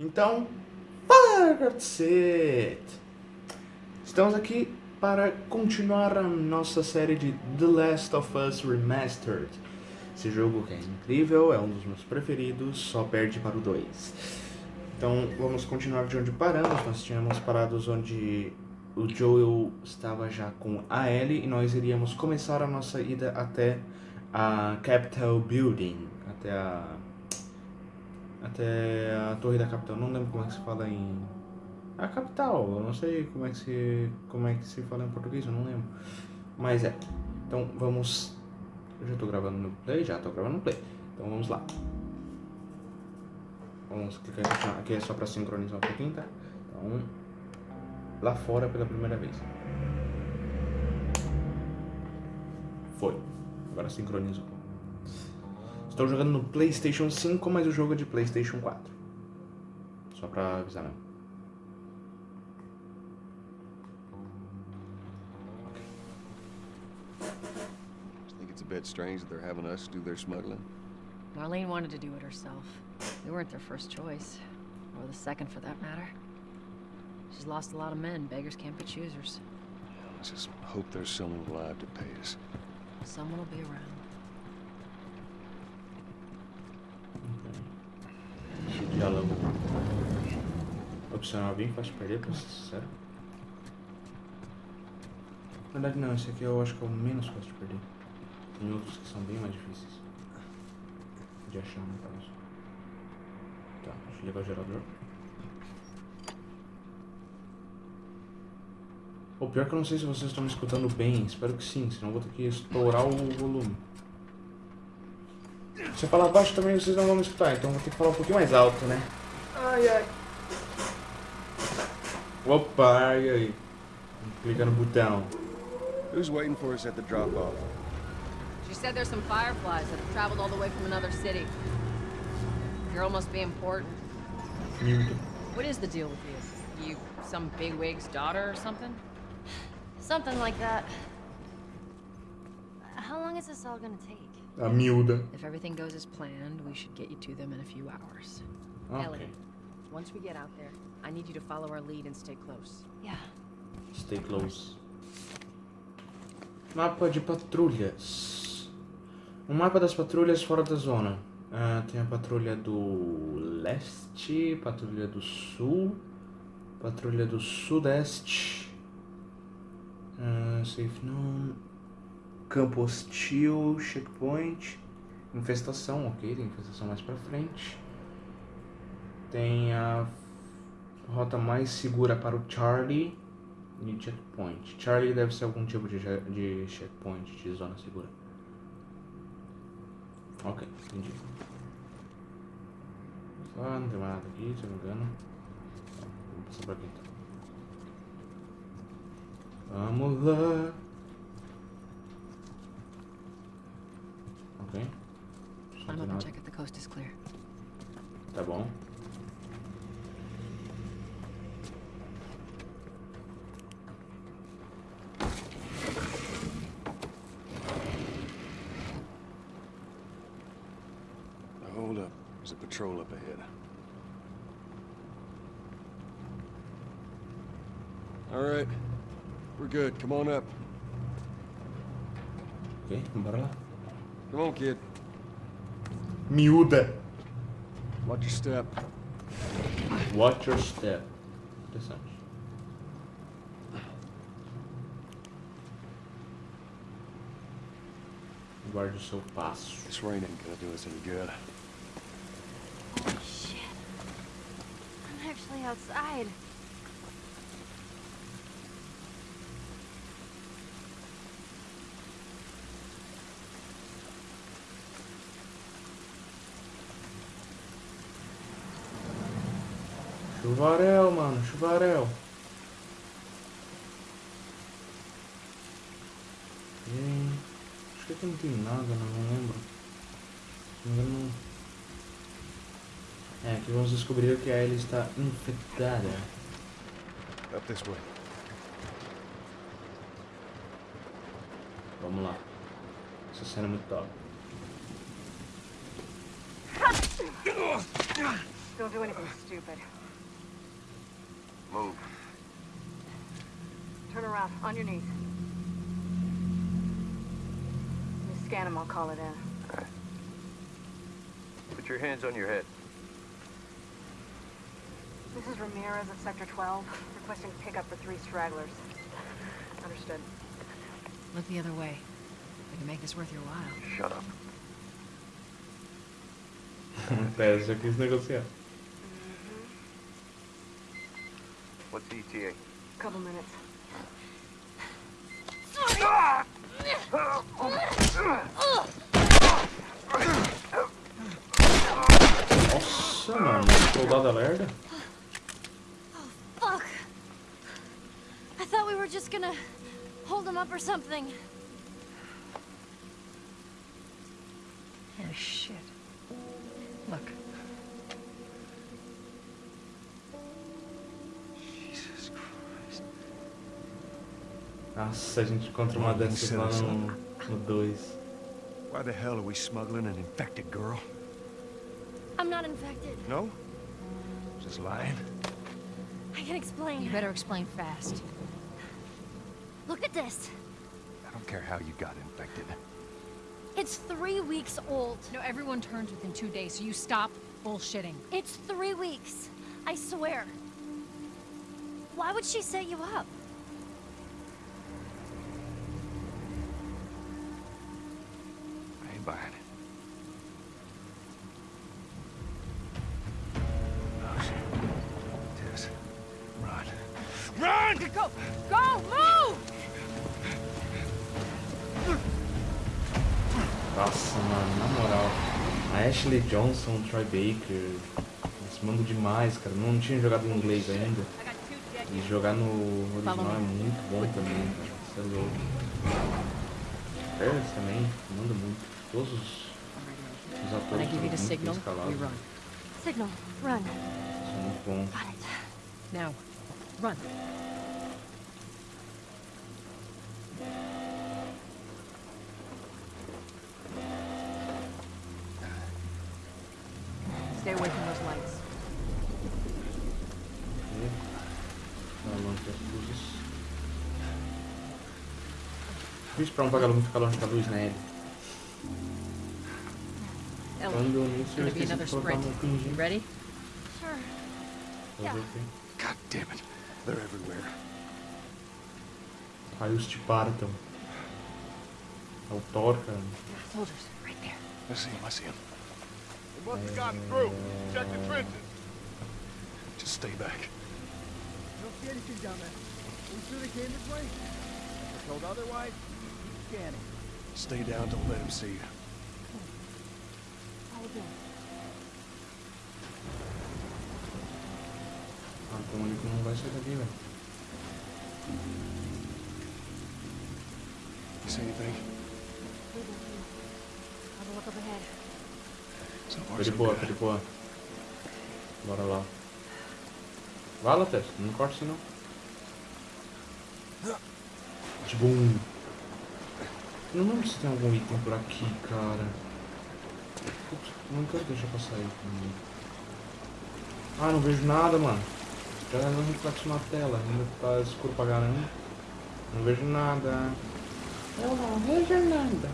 Então, cacete! Estamos aqui para continuar a nossa série de The Last of Us Remastered. Esse jogo que é incrível, é um dos meus preferidos, só perde para o 2. Então vamos continuar de onde paramos, nós tínhamos parado onde o Joel estava já com a Ellie e nós iríamos começar a nossa ida até a Capital Building, até a até a torre da capital. Não lembro como é que se fala em a capital. Eu não sei como é que se como é que se fala em português, eu não lembro. Mas é. Então vamos eu já tô gravando no play, já tô gravando no play. Então vamos lá. Vamos clicar aqui, aqui é só para sincronizar um pouquinho, tá? Então lá fora pela primeira vez. Foi. Agora sincronizou. Estou jogando no Playstation 5, mas o jogo é de Playstation 4. Só pra avisar não. Think it's a bit strange that they're having us do their smuggling? Marlene wanted to do it herself. We weren't their first choice. Or the second, for that matter. She's lost a lot of men. Beggars can't be choosers. Let's just hope there's someone alive to pay us. Someone will be around. Diálogo opcional bem fácil de perder, pra ser sincero. Na verdade não, esse aqui eu acho que é o menos fácil de perder. Tem outros que são bem mais difíceis. De achar, no caso. Tá, deixa eu ligar o gerador. O pior que eu não sei se vocês estão me escutando bem, espero que sim, senão eu vou ter que estourar o volume. Se eu falar baixo também vocês não vão me escutar, então eu vou ter que falar um pouquinho mais alto, né? Ai, ai. Opa, ai, ai. Clica no botão. Who's waiting for us at the drop-off? She said there's some fireflies that have traveled all the way from another city. Girl must be important. Mute. What is the deal with you? You some bigwig's daughter or something? Something like that. How long is this all gonna take? A miúda. If everything goes as planned, we should get you to them in a few hours. Ok. Ellie, once we get out there, I need you to follow our lead and stay close. Yeah. Stay close. Mapa de patrulhas. O mapa das patrulhas fora da zona. Ah, tem a patrulha do leste, patrulha do sul, patrulha do sudeste. Ah, safe known. Campo hostil, checkpoint. Infestação, ok, tem infestação mais pra frente. Tem a rota mais segura para o Charlie e checkpoint. Charlie deve ser algum tipo de, de checkpoint, de zona segura. Ok, entendi. Só não tem mais nada aqui, se eu não me engano. Passar por aqui então. Vamos lá. Não Climb tem up and check if the coast is clear. Tá bom. Now, hold up. There's a patrol up ahead. All right. We're good. Come on up. Ok, bora lá. Come on, kid. Miúda. Watch your step. Watch your step. Interessante. Guarde o seu passo. This rain ain't gonna do us any good. Oh shit. I'm actually outside. Chuvarel, mano, chuvarel. Tem... Acho que aqui não tem nada, não, não lembro. Não É, aqui vamos descobrir que a Ellie está infectada. Up this way. Vamos lá. Essa cena é muito top. Don't do anything stupid. Move. Turn around, on your knees. Let me scan him, I'll call it in. Put your hands on your head. This is Ramirez at Sector 12, requesting pickup for three stragglers. Understood. Look the other way. We can make this worth your while. Shut up. Até já quis negociar. The ETA? Couple minutes. Nossa, mano. Soldado oh, alerta. Fuck. I thought we were just gonna hold him up or something. Oh, shit. Look. Nossa, a gente encontra uma dessas lá no 2. Why the hell are we smuggling an infected girl? I'm not infected. No? Just lying? I can explain. You better explain fast. Look at this. I don't care how you got infected. It's three weeks old. No, everyone turns within two days, so you stop bullshitting. It's three weeks. I swear. Why would she set you up? Ashley Johnson, Troy Baker. Eles mandam demais, cara. Não tinha jogado em inglês ainda. E jogar no original é muito bom também, cara. Você é louco. Ferris também, manda muito. Todos os, os atores são muito signal, escalados. run. Signal. Run. São muito bons. Got it. Now, run. Stay away from those lights. né? Ficar longe das luzes. Difícil pra um vagalume ficar longe da luz, né? Ellie, Quando nisso eu gonna be esqueci another de colocar You pingente. ready? Sure. Quê? God damn it. They're everywhere. Raios te partam. É o Thor, cara. Soldiers, right there. I see him, I see him. They must have gotten through. Check the trenches. Just stay back. Don't see anything down there. We sure they came this way? We're told otherwise. Scanning. Stay down, don't let him see you. Ah, um que não vai sair daqui, velho. You see anything? Have a look up ahead. So far, boa, de boa. Bora lá. Vai, Lattes, não corta assim não. Tibum. Eu não lembro se tem algum item por aqui, cara. Putz, não quero deixar passar aí. Ah, não vejo nada, mano. Já não reflexo na tela, ainda tá escuro pra caramba. Não vejo nada. Eu não vejo nada.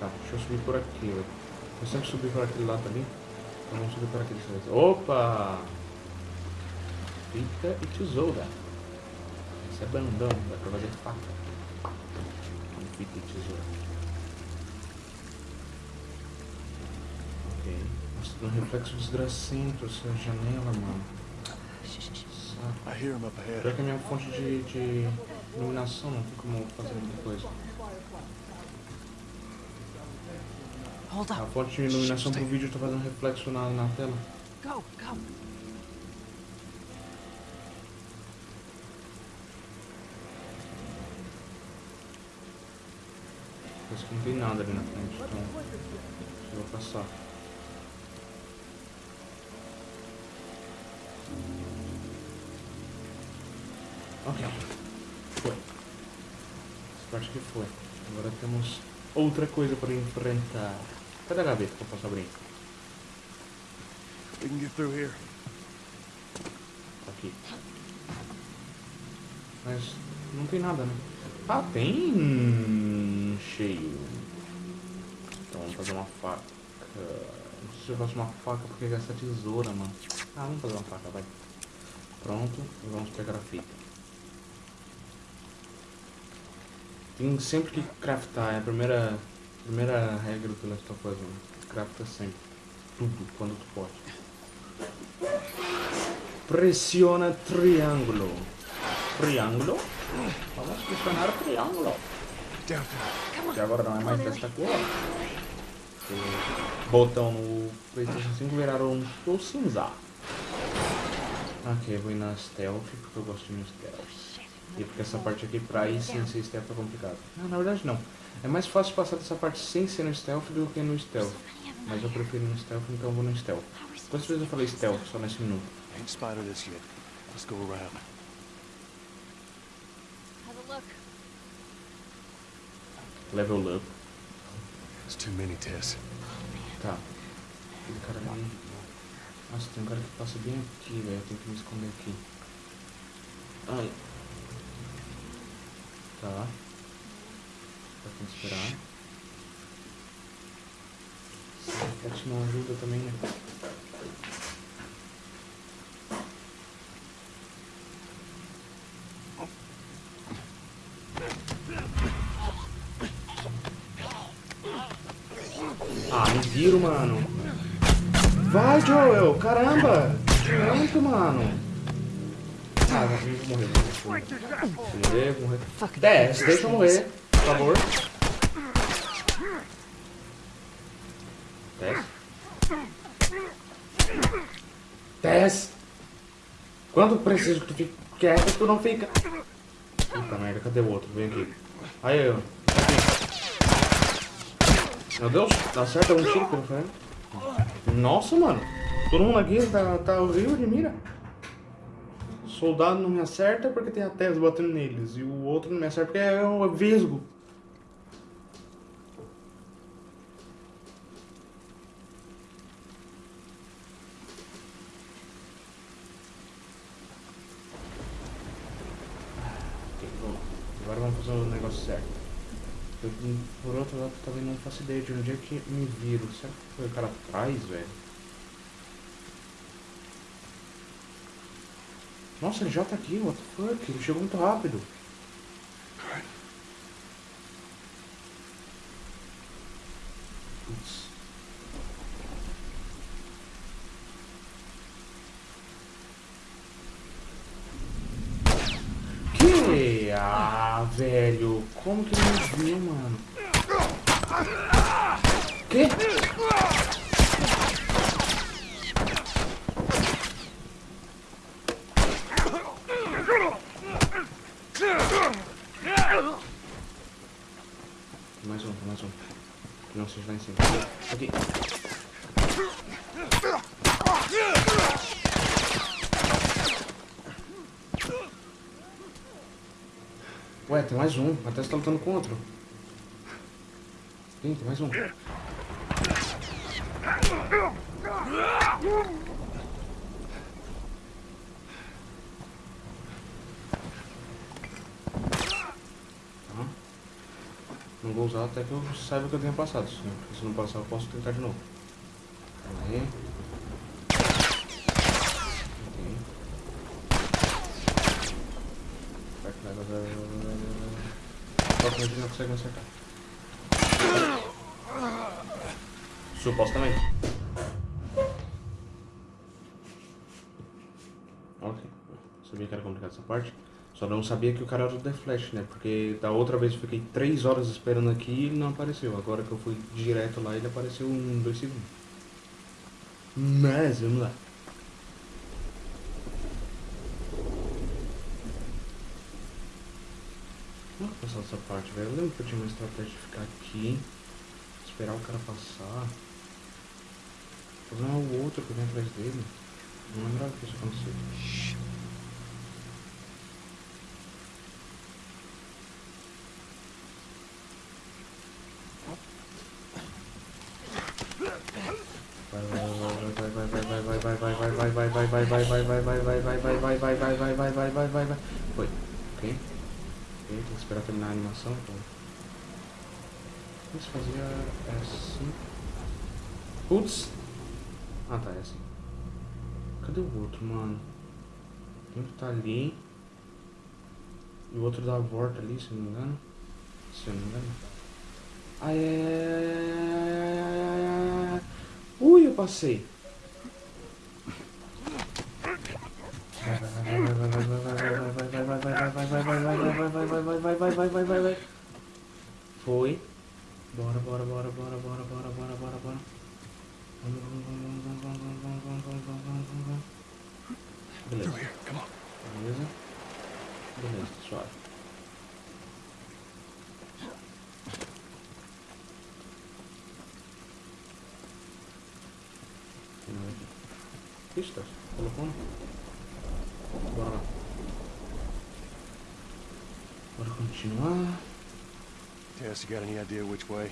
Tá, deixa eu subir por aqui, velho. Eu sempre subi por aquele lado ali. Então vamos subir por aquele lado. Opa! Fita e tesoura. Isso é bandão, dá pra fazer faca. Fita e tesoura. Ok. Nossa, tem um reflexo desgracento essa janela, mano. Saco. I hear him up Pior ahead. que a minha fonte de, de iluminação não tem como fazer muita coisa. A fonte de iluminação pro vídeo tá fazendo reflexo na, na tela. Go, go. Parece que não tem nada ali na frente, então eu vou passar. Ok. Foi. Essa parte que foi. Agora temos outra coisa para enfrentar. Cadê a gaveta que eu posso abrir? We can get through here. Tá aqui. Mas não tem nada, né? Ah, tem cheio. Então vamos fazer uma faca. Não sei se eu faço uma faca porque gasta tesoura, mano. Ah, vamos fazer uma faca, vai. Pronto, e vamos pegar a fita. Tem sempre que craftar, é a primeira, primeira regra do of Us 1. Crafta sempre. Tudo, quando tu pode. Pressiona triângulo. Triângulo? Vamos pressionar triângulo. Que agora não é mais desta cor. O botão no Playstation 5 viraram um cinza. Ok, vou ir na stealth porque eu gosto de stealth. E porque essa parte aqui pra ir sem ser stealth é complicado. Não, na verdade não. É mais fácil passar dessa parte sem ser no stealth do que no stealth. Mas eu prefiro no stealth, então eu vou no stealth. Quantas vezes eu falei stealth só nesse minuto? Ain't spotted us yet. Let's. Have a look. Level up. There's too many tests. Tá. Aquele cara ali. Nossa, tem um cara que passa bem aqui, velho. Eu tenho que me esconder aqui. Ai. Tá. Tá tem que esperar. A cat não ajuda também, né? Viro, mano. Vai, Joel! Caramba! Pronto, mano. Ah, eu vou morrer. Vou morrer, vou morrer. Desce, deixa eu morrer, por favor. Desce. Desce. Quando preciso que tu fique quieto, tu não fica. Puta merda, cadê o outro? Vem aqui. Aí, ó. Meu Deus, dá certo um tiro pelo ferro. Nossa, mano. Todo mundo aqui tá, tá horrível de mira. Soldado não me acerta porque tem a Tesla batendo neles. E o outro não me acerta porque é um vesgo. Agora vamos fazer o negócio certo. Eu, por outro lado, também não faço ideia de onde é que me viro. Será que foi o cara atrás, velho? Nossa, ele já tá aqui, what the fuck? Ele chegou muito rápido. Alright. Putz. Que? Ah, velho. Como que me viu, mano? Que? Mais um, mais um. Não seja lá em cima. Aqui. Ué, tem mais um. Até você tá lutando com outro. Tem mais um. Tá. Não vou usar até que eu saiba que eu tenha passado. Porque se não passar eu posso tentar de novo. Calma aí. Vai que vai, vai, vai, vai, vai, vai, vai. Só que a gente não consegue me acertar. Supostamente. Ok. Sabia que era complicado essa parte. Só não sabia que o cara era o The Flash, né? Porque da outra vez eu fiquei 3 horas esperando aqui e ele não apareceu. Agora que eu fui direto lá, ele apareceu em 2 segundos. Mas, vamos lá. Eu passar essa parte, velho? Eu lembro que eu tinha uma estratégia de ficar aqui, esperar o cara passar. O problema é o outro que vem atrás dele. Não lembrava que isso acontecia. Animação. Então. Isso fazia é assim. Putz! Ah tá, é assim. Cadê o outro, mano? Tem um que tá ali. E o outro dá a volta ali, se eu não me engano. Se eu não me engano. Ai, ai, ai, ai, ai, ai, ai. Ui, eu passei. Foi. Bora, bora, bora, bora, bora, bora, bora, bora, bora. Vamos, vamos, vamos, vamos, vamos, vamos, vamos, vamos, vamos, vamos, vamos. Beleza. Come on. Beleza. Beleza, suave. Pistas? Colocou? Bora lá. Bora continuar. Tess, you got any idea which way?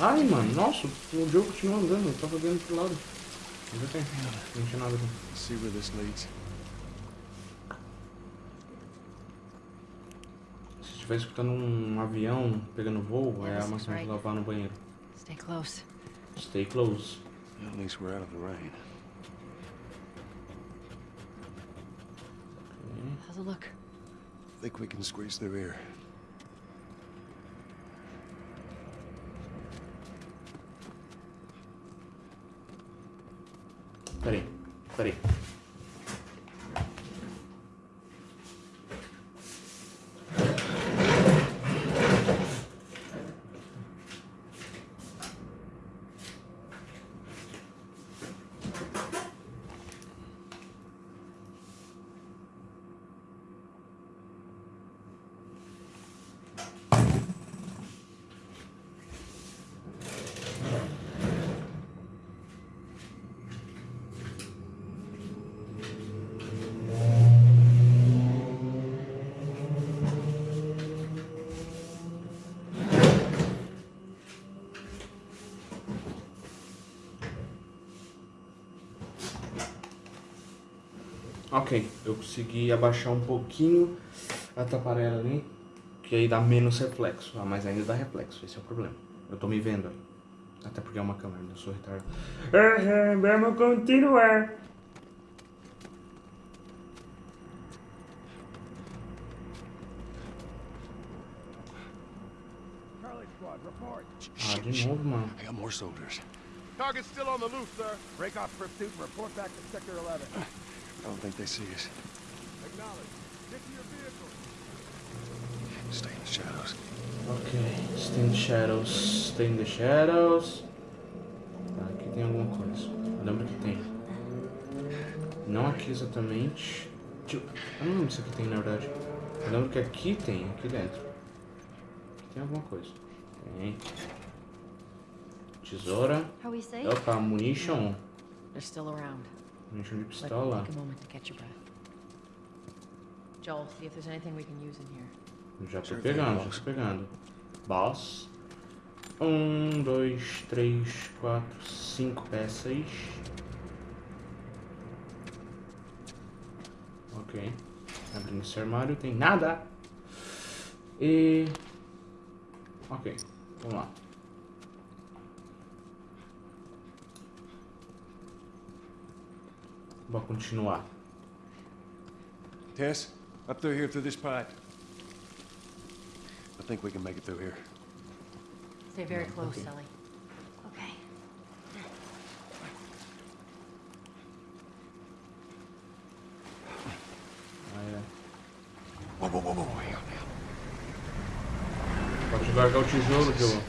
Ai, mano, nossa, o jogo continua andando, eu tava vendo pro lado. Não tem, não tinha nada aqui. Let's see where this leads. Se estiver escutando um avião pegando voo, é a maçã de lavar no banheiro. Stay close. Stay close. At least we're out of the rain. Ok. How's look? Think we can squeeze through here. Peraí, peraí. Eu consegui abaixar um pouquinho a taparela ali, que aí dá menos reflexo, ah, mas ainda dá reflexo, esse é o problema. Eu tô me vendo ali. Até porque é uma câmera, eu sou retardado. Vamos continuar. Charlie Squad, report. Ah, de novo, mano. I got more soldiers. Target's still on the loose, sir. Break off pursuit and report back to Sector 11. I don't think they see us. Acknowledge. Get to your vehicle. Stay in the shadows. Ok, stay in the shadows, stay in the shadows. Aqui tem alguma coisa. Eu lembro que tem. Não aqui exatamente. Eu não lembro se aqui tem na verdade. Eu lembro que aqui tem, aqui dentro. Aqui tem alguma coisa. Tem. Tesoura. Are we safe? Opa, munition. They're still around. De Let pistola. take a moment to catch your breath. Joel, see if there's anything we can use in here. Já tô pegando, já boss. tô pegando. Boss. Um, dois, três, quatro, cinco peças. Ok. Abrindo esse armário, tem nada. E. Ok, vamos lá. Vou continuar. Tess, up through here through this pipe. I think we can make it through here. Stay very Yeah, close, okay. Ellie. Okay. Ah, é. Whoa, whoa, whoa, whoa, hang on now. Pode largar o tijolo, Joe.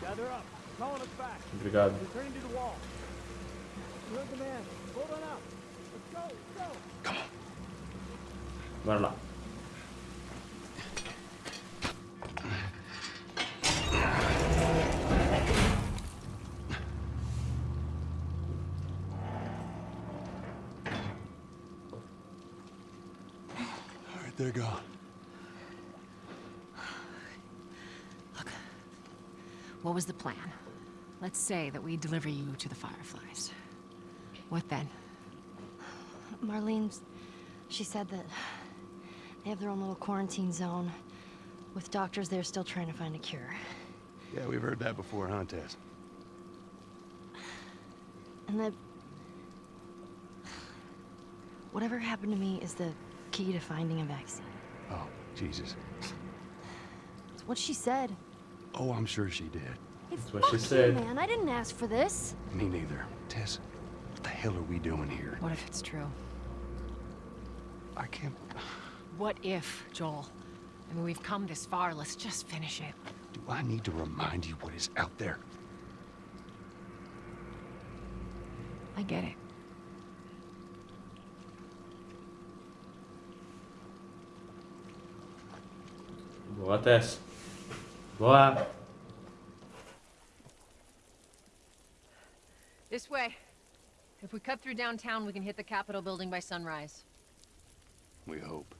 Gather up. Calling us back. Obrigado. Returning to the wall. You heard the man. Hold on up. Let's go, let's go. Come on. Bora lá. All right, they're gone. What was the plan? Let's say that we deliver you to the Fireflies. What then? Marlene's. She said that they have their own little quarantine zone with doctors there still trying to find a cure. Yeah, we've heard that before, huh, Tess? And that. Whatever happened to me is the key to finding a vaccine. Oh, Jesus. It's what she said. Oh, I'm sure she did. Hey, That's what she fuck you, said. man. I didn't ask for this. Me neither. Tess, what the hell are we doing here? What if it's true? I can't... What if, Joel? I mean, we've come this far. Let's just finish it. Do I need to remind you what is out there? I get it. Boa, Tess. Boa. This way. If we cut through downtown, we can hit the Capitol building by sunrise. We hope.